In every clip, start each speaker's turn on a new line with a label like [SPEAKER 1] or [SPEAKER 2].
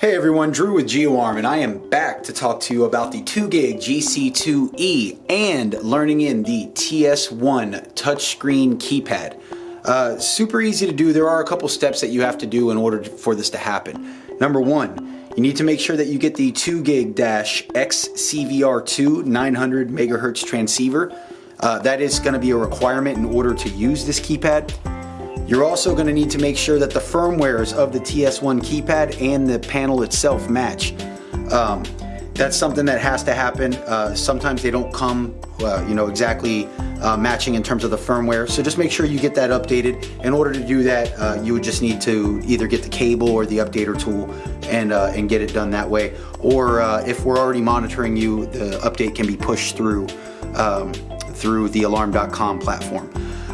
[SPEAKER 1] Hey everyone, Drew with GeoArm and I am back to talk to you about the 2GIG GC2E and learning in the TS1 touchscreen keypad. Uh, super easy to do. There are a couple steps that you have to do in order for this to happen. Number one, you need to make sure that you get the 2GIG-XCVR2 900 megahertz transceiver. Uh, that is going to be a requirement in order to use this keypad. You're also going to need to make sure that the firmwares of the TS1 keypad and the panel itself match. Um, that's something that has to happen. Uh, sometimes they don't come, uh, you know, exactly uh, matching in terms of the firmware. So just make sure you get that updated. In order to do that, uh, you would just need to either get the cable or the updater tool and uh, and get it done that way. Or uh, if we're already monitoring you, the update can be pushed through um, through the alarm.com platform.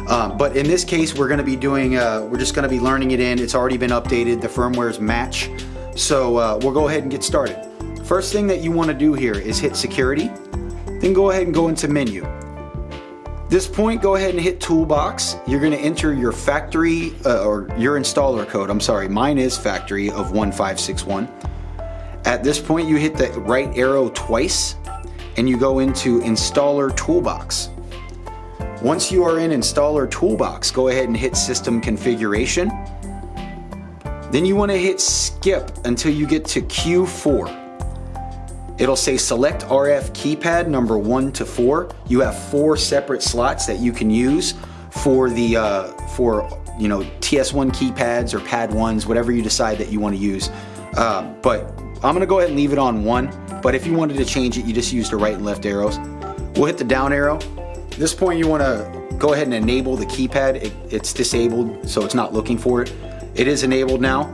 [SPEAKER 1] Um, but in this case, we're going to be doing, uh, we're just going to be learning it in. It's already been updated. The firmwares match. So uh, we'll go ahead and get started. First thing that you want to do here is hit security. Then go ahead and go into menu. This point, go ahead and hit toolbox. You're going to enter your factory uh, or your installer code. I'm sorry, mine is factory of 1561. At this point, you hit the right arrow twice and you go into installer toolbox. Once you are in Installer Toolbox, go ahead and hit System Configuration. Then you want to hit Skip until you get to Q4. It'll say select RF keypad number one to four. You have four separate slots that you can use for the uh, for you know TS1 keypads or pad ones, whatever you decide that you want to use. Uh, but I'm gonna go ahead and leave it on one. But if you wanted to change it, you just use the right and left arrows. We'll hit the down arrow at this point you want to go ahead and enable the keypad. It, it's disabled so it's not looking for it. It is enabled now.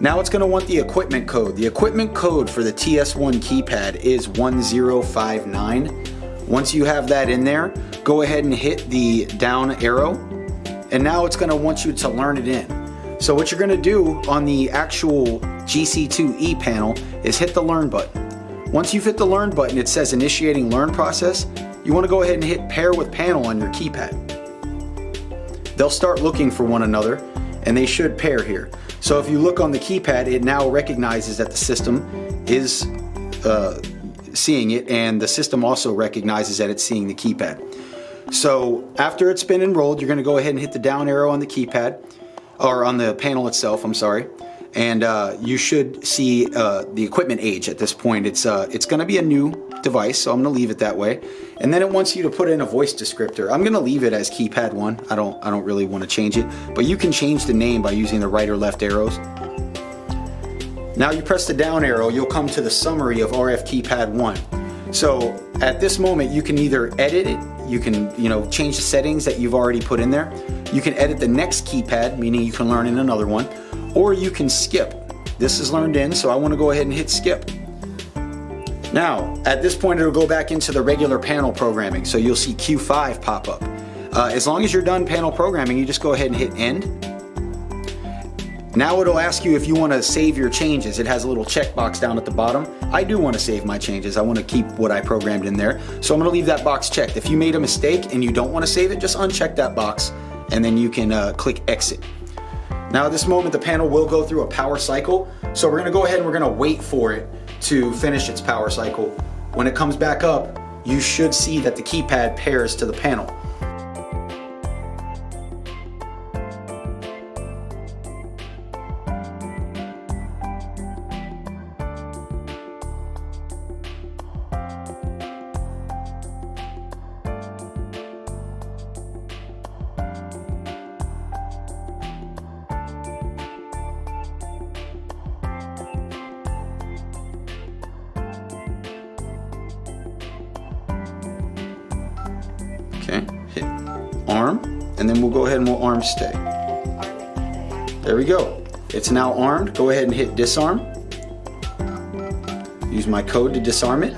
[SPEAKER 1] Now it's going to want the equipment code. The equipment code for the TS1 keypad is 1059. Once you have that in there, go ahead and hit the down arrow and now it's going to want you to learn it in. So what you're going to do on the actual GC2E panel is hit the learn button. Once you've hit the learn button, it says initiating learn process you want to go ahead and hit pair with panel on your keypad. They'll start looking for one another and they should pair here. So if you look on the keypad, it now recognizes that the system is uh, seeing it and the system also recognizes that it's seeing the keypad. So after it's been enrolled, you're going to go ahead and hit the down arrow on the keypad or on the panel itself, I'm sorry. And uh, you should see uh, the equipment age at this point. It's, uh, it's going to be a new device, so I'm gonna leave it that way. And then it wants you to put in a voice descriptor. I'm gonna leave it as keypad one. I don't, I don't really wanna change it, but you can change the name by using the right or left arrows. Now you press the down arrow, you'll come to the summary of RF keypad one. So at this moment, you can either edit it, you can you know change the settings that you've already put in there. You can edit the next keypad, meaning you can learn in another one, or you can skip. This is learned in, so I wanna go ahead and hit skip. Now, at this point, it'll go back into the regular panel programming. So you'll see Q5 pop up. Uh, as long as you're done panel programming, you just go ahead and hit end. Now it'll ask you if you want to save your changes. It has a little checkbox down at the bottom. I do want to save my changes. I want to keep what I programmed in there. So I'm going to leave that box checked. If you made a mistake and you don't want to save it, just uncheck that box and then you can uh, click exit. Now at this moment, the panel will go through a power cycle. So we're to go ahead and we're to wait for it to finish its power cycle. When it comes back up, you should see that the keypad pairs to the panel. Okay, hit arm, and then we'll go ahead and we'll arm stay. There we go. It's now armed. Go ahead and hit disarm. Use my code to disarm it.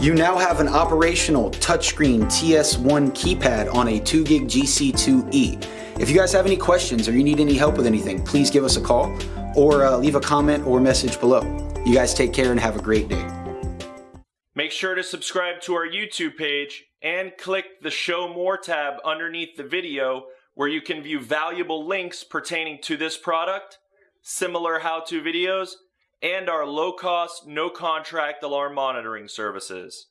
[SPEAKER 1] You now have an operational touchscreen TS1 keypad on a 2GIG GC2E. If you guys have any questions or you need any help with anything, please give us a call or uh, leave a comment or message below. You guys take care and have a great day.
[SPEAKER 2] Make sure to subscribe to our YouTube page and click the Show More tab underneath the video where you can view valuable links pertaining to this product, similar how-to videos, and our low cost, no contract alarm monitoring services.